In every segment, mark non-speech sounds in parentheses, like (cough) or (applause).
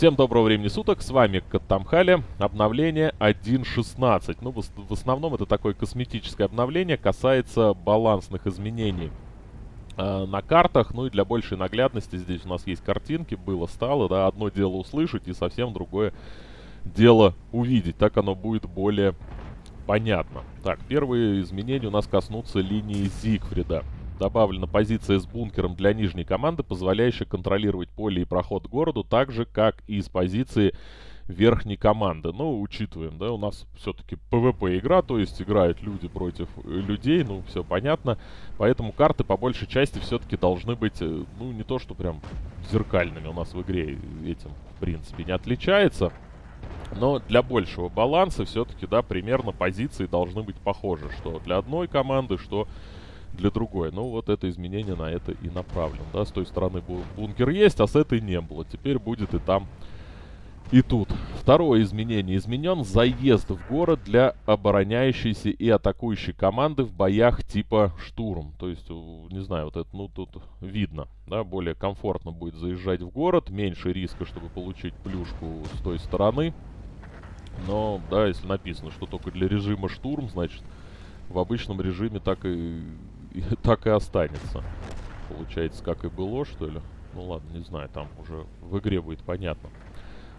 Всем доброго времени суток, с вами Каттамхали, обновление 1.16. Ну, в, основном это такое косметическое обновление, касается балансных изменений э, на картах. Ну и для большей наглядности здесь у нас есть картинки, было, стало, да, одно дело услышать и совсем другое дело увидеть. Так оно будет более понятно. Так, первые изменения у нас коснутся линии Зигфрида. Добавлена позиция с бункером для нижней команды, позволяющая контролировать поле и проход к городу, так же, как и с позиции верхней команды. Но учитываем, да, у нас все-таки PvP игра, то есть играют люди против э, людей, ну, все понятно. Поэтому карты по большей части все-таки должны быть, э, ну, не то, что прям зеркальными у нас в игре этим, в принципе, не отличается. Но для большего баланса все-таки, да, примерно позиции должны быть похожи. Что для одной команды, что для другой. Ну, вот это изменение на это и направлено. Да, с той стороны бункер есть, а с этой не было. Теперь будет и там, и тут. Второе изменение. Изменен заезд в город для обороняющейся и атакующей команды в боях типа штурм. То есть, не знаю, вот это, ну, тут видно, да, более комфортно будет заезжать в город, меньше риска, чтобы получить плюшку с той стороны. Но, да, если написано, что только для режима штурм, значит, в обычном режиме так и и (laughs) так и останется. Получается, как и было, что ли? Ну ладно, не знаю, там уже в игре будет понятно.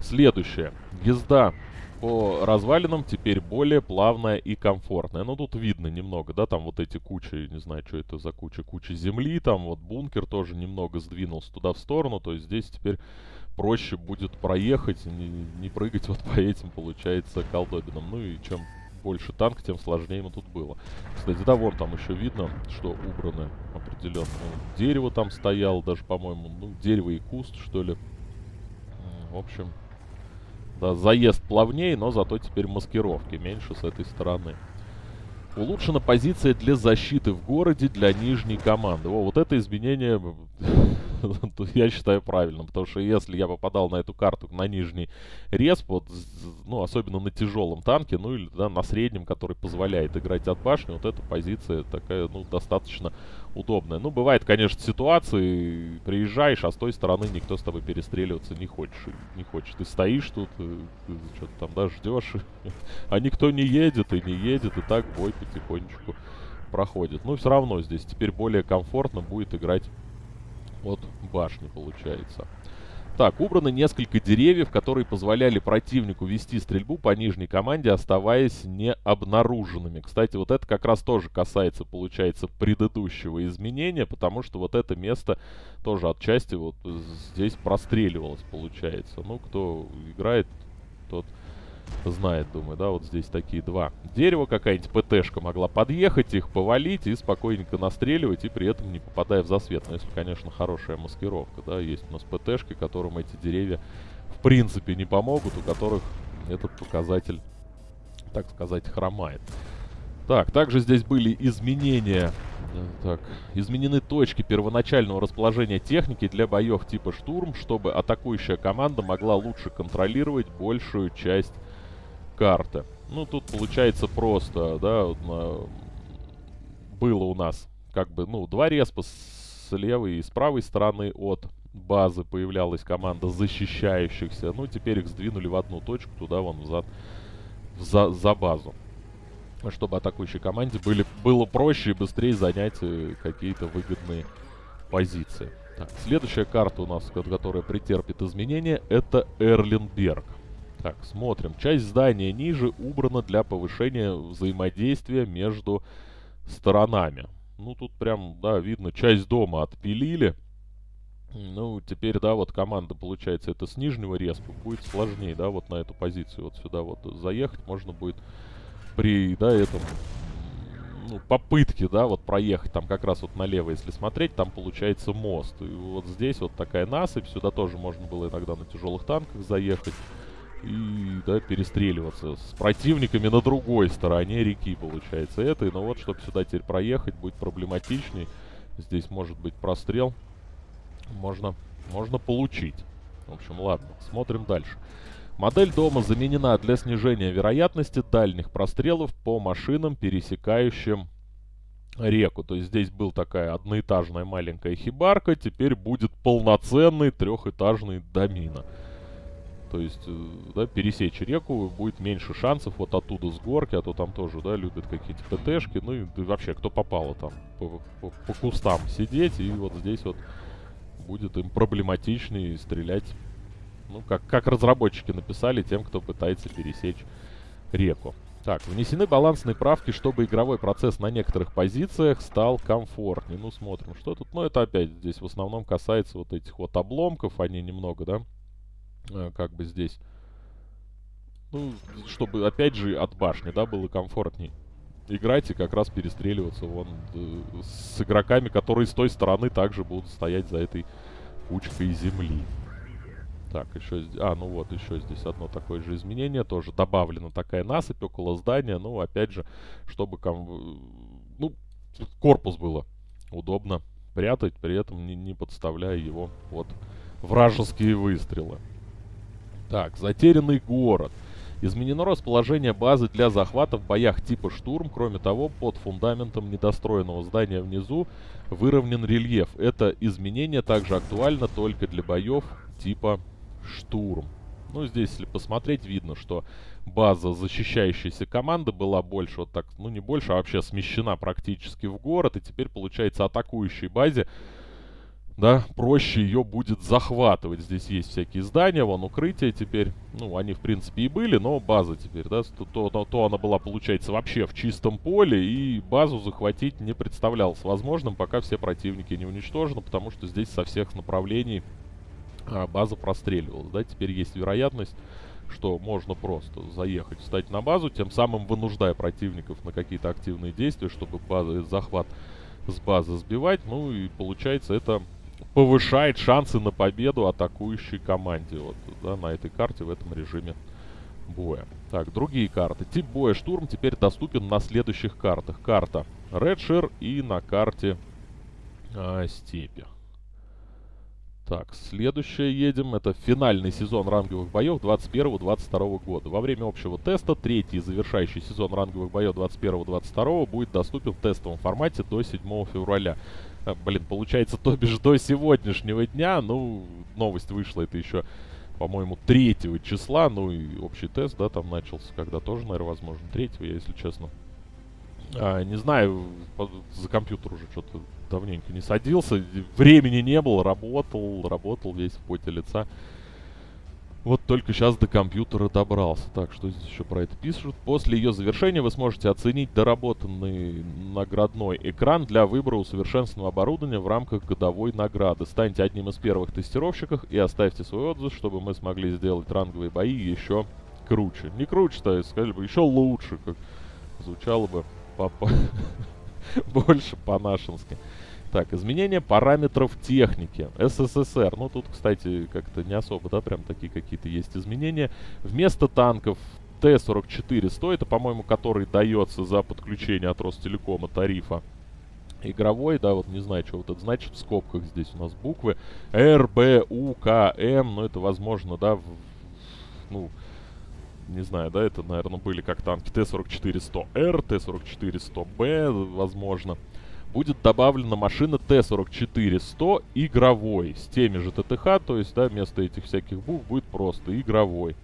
Следующее. Езда по развалинам теперь более плавная и комфортная. Ну, тут видно немного, да, там вот эти кучи, не знаю, что это за куча, куча земли, там вот бункер тоже немного сдвинулся туда в сторону, то есть здесь теперь проще будет проехать, не, не прыгать вот по этим, получается, колдобинам. Ну и чем больше танк, тем сложнее ему тут было. Кстати, да, вон там еще видно, что убраны определенно. Ну, дерево там стояло даже, по-моему, ну, дерево и куст, что ли. В общем, да, заезд плавнее, но зато теперь маскировки меньше с этой стороны. Улучшена позиция для защиты в городе для нижней команды. О, вот это изменение (laughs) (laughs) я считаю правильным, потому что если я попадал на эту карту на нижний респ, вот, ну, особенно на тяжелом танке, ну, или да, на среднем, который позволяет играть от башни, вот эта позиция такая, ну, достаточно удобная. Ну, бывает, конечно, ситуации, приезжаешь, а с той стороны никто с тобой перестреливаться не хочет. Не хочет. Ты стоишь тут, э, что-то там, да, ждешь, (laughs) а никто не едет и не едет, и так бой потихонечку проходит. Но все равно здесь теперь более комфортно будет играть от башни, получается. Так, убраны несколько деревьев, которые позволяли противнику вести стрельбу по нижней команде, оставаясь необнаруженными. Кстати, вот это как раз тоже касается, получается, предыдущего изменения, потому что вот это место тоже отчасти вот здесь простреливалось, получается. Ну, кто играет, тот знает, думаю, да, вот здесь такие два дерева, какая-нибудь ПТшка могла подъехать, их повалить и спокойненько настреливать, и при этом не попадая в засвет. Но если, конечно, хорошая маскировка, да, есть у нас ПТшки, которым эти деревья в принципе не помогут, у которых этот показатель, так сказать, хромает. Так, также здесь были изменения, так, изменены точки первоначального расположения техники для боев типа штурм, чтобы атакующая команда могла лучше контролировать большую часть карта. Ну, тут получается просто, да, было у нас как бы, ну, два респа с левой и с правой стороны от базы появлялась команда защищающихся. Ну, теперь их сдвинули в одну точку, туда вон взад, за, за базу. Чтобы атакующей команде были, было проще и быстрее занять э, какие-то выгодные позиции. Так, следующая карта у нас, которая претерпит изменения, это Эрленберг. Так, смотрим. Часть здания ниже убрана для повышения взаимодействия между сторонами. Ну, тут прям, да, видно, часть дома отпилили. Ну, теперь, да, вот команда, получается, это с нижнего респа будет сложнее, да, вот на эту позицию вот сюда вот заехать можно будет при, да, этом, ну, попытке, да, вот проехать там как раз вот налево, если смотреть, там получается мост. И вот здесь вот такая насыпь, сюда тоже можно было иногда на тяжелых танках заехать и да, перестреливаться с противниками на другой стороне реки, получается, этой. Но вот, чтобы сюда теперь проехать, будет проблематичней. Здесь может быть прострел. Можно, можно получить. В общем, ладно, смотрим дальше. Модель дома заменена для снижения вероятности дальних прострелов по машинам, пересекающим реку. То есть здесь был такая одноэтажная маленькая хибарка, теперь будет полноценный трехэтажный домина. То есть, э, да, пересечь реку будет меньше шансов вот оттуда с горки, а то там тоже, да, любят какие-то ПТшки, ну и да, вообще, кто попало там по, по, по кустам сидеть, и вот здесь вот будет им проблематичнее стрелять, ну, как, как разработчики написали тем, кто пытается пересечь реку. Так, внесены балансные правки, чтобы игровой процесс на некоторых позициях стал комфортнее. Ну, смотрим, что тут. Ну, это опять здесь в основном касается вот этих вот обломков. Они немного, да, как бы здесь... Ну, чтобы, опять же, от башни, да, было комфортней играть и как раз перестреливаться вон э, с игроками, которые с той стороны также будут стоять за этой кучкой земли. Так, еще... А, ну вот, еще здесь одно такое же изменение. Тоже добавлена такая насыпь около здания. Ну, опять же, чтобы... Ком... Ну, корпус было удобно прятать, при этом не, не подставляя его под вражеские выстрелы. Так, затерянный город. Изменено расположение базы для захвата в боях типа штурм. Кроме того, под фундаментом недостроенного здания внизу выровнен рельеф. Это изменение также актуально только для боев типа штурм. Ну, здесь, если посмотреть, видно, что база защищающейся команды была больше, вот так, ну не больше, а вообще смещена практически в город. И теперь, получается, атакующей базе, да, проще ее будет захватывать. Здесь есть всякие здания, вон укрытия теперь. Ну, они, в принципе, и были, но база теперь, да, то, то, то она была, получается, вообще в чистом поле. И базу захватить не представлялось возможным, пока все противники не уничтожены, потому что здесь со всех направлений а, база простреливалась. Да? Теперь есть вероятность, что можно просто заехать, встать на базу, тем самым вынуждая противников на какие-то активные действия, чтобы база, захват с базы сбивать. Ну и получается это повышает шансы на победу атакующей команде. Вот да, на этой карте в этом режиме боя. Так, другие карты. Тип боя штурм теперь доступен на следующих картах. Карта Редшир и на карте а, Степи. Так, следующее едем. Это финальный сезон ранговых боев 21-22 года. Во время общего теста третий завершающий сезон ранговых боев 21-22 будет доступен в тестовом формате до 7 февраля. А, блин, получается, то бишь до сегодняшнего дня. Ну, новость вышла, это еще, по-моему, 3 числа. Ну и общий тест, да, там начался, когда тоже, наверное, возможно, 3 я, если честно. А, не знаю, за компьютер уже что-то давненько не садился. Времени не было, работал, работал весь в поте лица. Вот только сейчас до компьютера добрался. Так, что здесь еще про это пишут? После ее завершения вы сможете оценить доработанный наградной экран для выбора усовершенствованного оборудования в рамках годовой награды. Станьте одним из первых тестировщиков и оставьте свой отзыв, чтобы мы смогли сделать ранговые бои еще круче. Не круче, то есть, сказали бы, еще лучше, как звучало бы по (laughs) больше по-нашенски. Так, изменение параметров техники. СССР. Ну, тут, кстати, как-то не особо, да, прям такие какие-то есть изменения. Вместо танков Т-44-100, это, по-моему, который дается за подключение от Ростелекома тарифа игровой, да, вот не знаю, что вот это значит, в скобках здесь у нас буквы. Р, Б, У, К, М, ну, это, возможно, да, в, ну, не знаю, да, это, наверное, были как танки Т-44-100Р, Т-44-100Б, возможно. Будет добавлена машина Т-44-100 игровой, с теми же ТТХ, то есть, да, вместо этих всяких букв будет просто игровой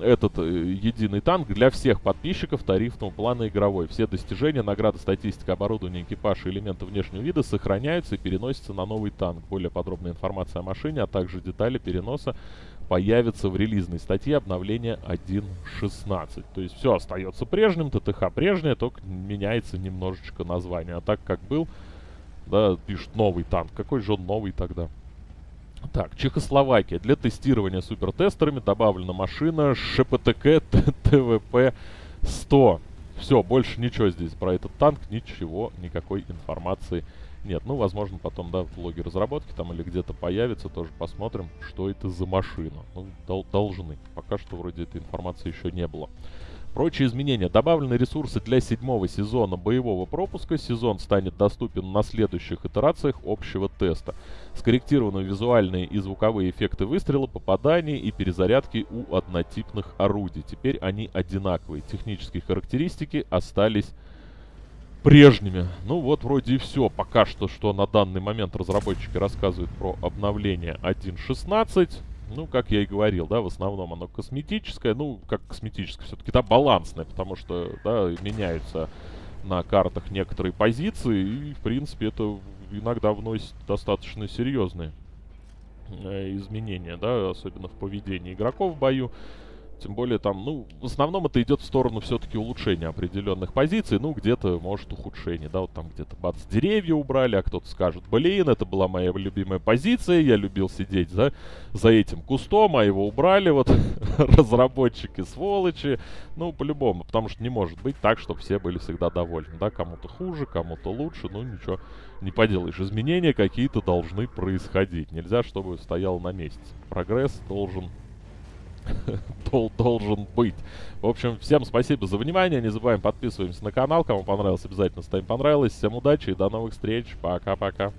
этот э, единый танк для всех подписчиков тарифного плана игровой. Все достижения, награды, статистика, оборудование, экипаж и элементы внешнего вида сохраняются и переносятся на новый танк. Более подробная информация о машине, а также детали переноса появятся в релизной статье обновления 1.16. То есть все остается прежним, ТТХ прежнее, только меняется немножечко название. А так как был, да, пишут новый танк. Какой же он новый тогда? Так, Чехословакия. Для тестирования супертестерами добавлена машина ШПТК ТВП-100. Все, больше ничего здесь про этот танк, ничего, никакой информации нет. Ну, возможно, потом, да, в блоге разработки там или где-то появится, тоже посмотрим, что это за машина. Ну, дол должны. Пока что вроде этой информации еще не было. Прочие изменения. Добавлены ресурсы для седьмого сезона боевого пропуска. Сезон станет доступен на следующих итерациях общего теста. Скорректированы визуальные и звуковые эффекты выстрела, попаданий и перезарядки у однотипных орудий. Теперь они одинаковые. Технические характеристики остались прежними. Ну вот вроде и все. Пока что, что на данный момент разработчики рассказывают про обновление 1.16. ну, как я и говорил, да, в основном оно косметическое, ну, как косметическое, все-таки, да, балансное, потому что, да, меняются на картах некоторые позиции, и, в принципе, это иногда вносит достаточно серьезные э, изменения, да, особенно в поведении игроков в бою. Тем более там, ну, в основном это идет в сторону все-таки улучшения определенных позиций. Ну, где-то, может, ухудшение, да, вот там где-то бац, деревья убрали, а кто-то скажет, блин, это была моя любимая позиция, я любил сидеть за, за этим кустом, а его убрали, вот, (laughs) разработчики сволочи. Ну, по-любому, потому что не может быть так, чтобы все были всегда довольны, да, кому-то хуже, кому-то лучше, ну, ничего не поделаешь. Изменения какие-то должны происходить. Нельзя, чтобы стоял на месте. Прогресс должен (laughs) должен быть. В общем, всем спасибо за внимание. Не забываем подписываемся на канал. Кому понравилось, обязательно ставим понравилось. Всем удачи и до новых встреч. Пока-пока.